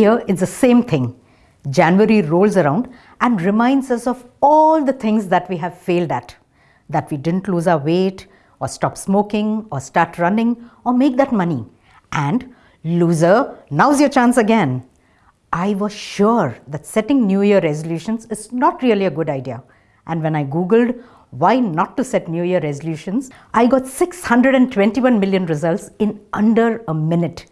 year, it's the same thing. January rolls around and reminds us of all the things that we have failed at. That we didn't lose our weight, or stop smoking, or start running, or make that money. And loser, now's your chance again. I was sure that setting New Year resolutions is not really a good idea. And when I Googled why not to set New Year resolutions, I got 621 million results in under a minute.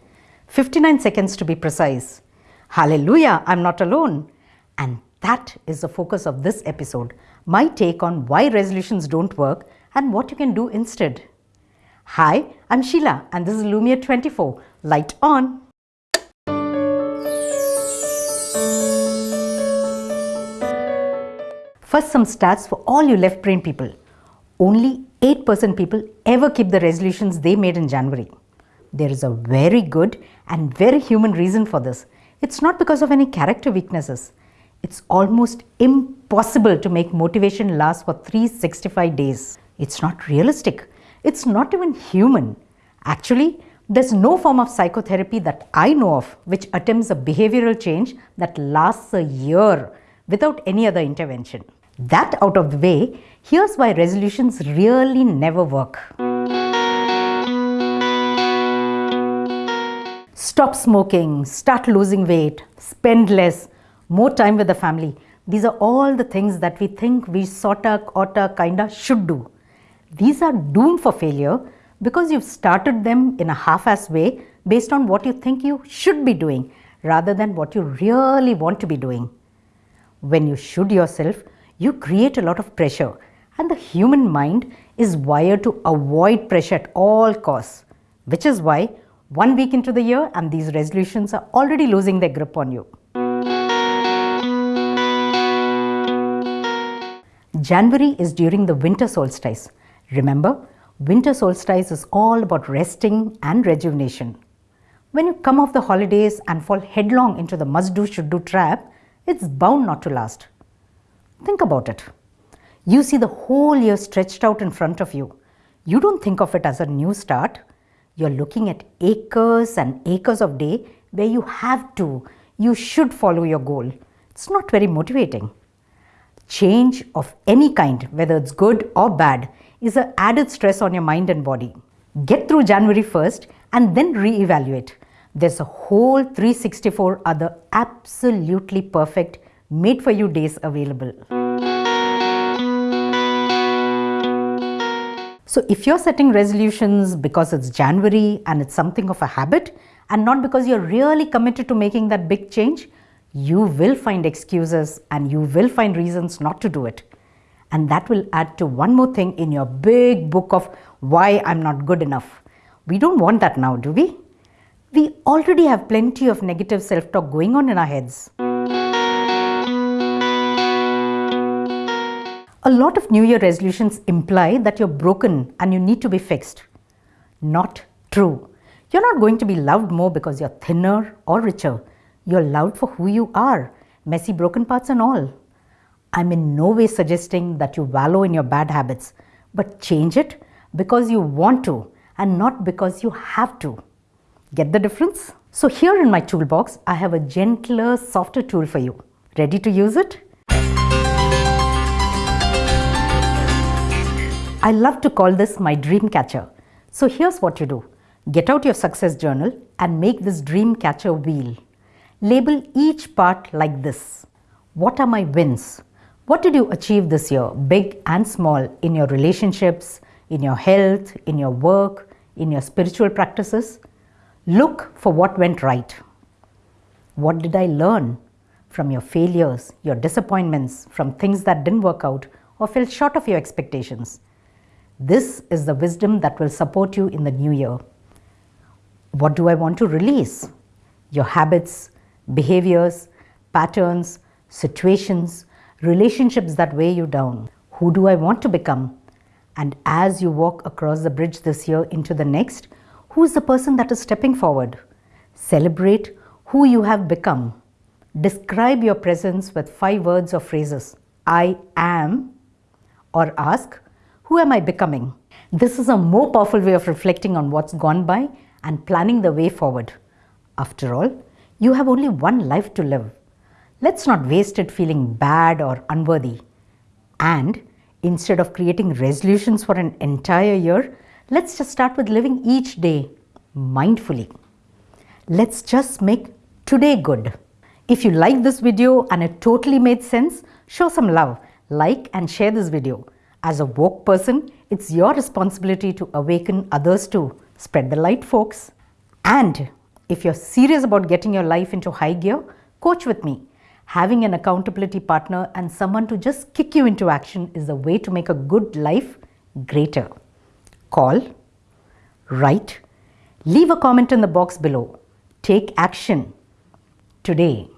59 seconds to be precise. Hallelujah, I'm not alone. And that is the focus of this episode my take on why resolutions don't work and what you can do instead. Hi, I'm Sheila, and this is Lumiere 24. Light on. First, some stats for all you left brain people. Only 8% people ever keep the resolutions they made in January. There is a very good and very human reason for this. It's not because of any character weaknesses. It's almost impossible to make motivation last for 365 days. It's not realistic. It's not even human. Actually, there's no form of psychotherapy that I know of which attempts a behavioral change that lasts a year without any other intervention. That out of the way, here's why resolutions really never work. Stop smoking, start losing weight, spend less, more time with the family. These are all the things that we think we sorta, oughta, kinda should do. These are doomed for failure because you've started them in a half-ass way based on what you think you should be doing rather than what you really want to be doing. When you should yourself, you create a lot of pressure and the human mind is wired to avoid pressure at all costs, which is why one week into the year and these resolutions are already losing their grip on you. January is during the winter solstice. Remember, winter solstice is all about resting and rejuvenation. When you come off the holidays and fall headlong into the must do should do trap, it's bound not to last. Think about it. You see the whole year stretched out in front of you. You don't think of it as a new start. You're looking at acres and acres of day where you have to, you should follow your goal. It's not very motivating. Change of any kind, whether it's good or bad, is an added stress on your mind and body. Get through January 1st and then re-evaluate. There's a whole 364 other absolutely perfect made for you days available. So if you're setting resolutions because it's January and it's something of a habit and not because you're really committed to making that big change, you will find excuses and you will find reasons not to do it. And that will add to one more thing in your big book of why I'm not good enough. We don't want that now, do we? We already have plenty of negative self-talk going on in our heads. A lot of New Year resolutions imply that you're broken and you need to be fixed. Not true. You're not going to be loved more because you're thinner or richer. You're loved for who you are, messy broken parts and all. I'm in no way suggesting that you wallow in your bad habits, but change it because you want to and not because you have to. Get the difference? So here in my toolbox, I have a gentler, softer tool for you. Ready to use it? I love to call this my dream catcher. So here's what you do. Get out your success journal and make this dream catcher wheel. Label each part like this. What are my wins? What did you achieve this year, big and small, in your relationships, in your health, in your work, in your spiritual practices? Look for what went right. What did I learn from your failures, your disappointments, from things that didn't work out or fell short of your expectations? This is the wisdom that will support you in the new year. What do I want to release? Your habits, behaviors, patterns, situations, relationships that weigh you down. Who do I want to become? And as you walk across the bridge this year into the next, who is the person that is stepping forward? Celebrate who you have become. Describe your presence with five words or phrases. I am, or ask, who am I becoming? This is a more powerful way of reflecting on what's gone by and planning the way forward. After all, You have only one life to live. Let's not waste it feeling bad or unworthy. And instead of creating resolutions for an entire year, let's just start with living each day mindfully. Let's just make today good. If you like this video and it totally made sense, show some love, like and share this video. As a woke person, it's your responsibility to awaken others to spread the light folks. And if you're serious about getting your life into high gear, coach with me. Having an accountability partner and someone to just kick you into action is the way to make a good life greater. Call, write, leave a comment in the box below. Take action today.